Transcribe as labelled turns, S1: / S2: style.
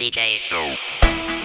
S1: DJ So.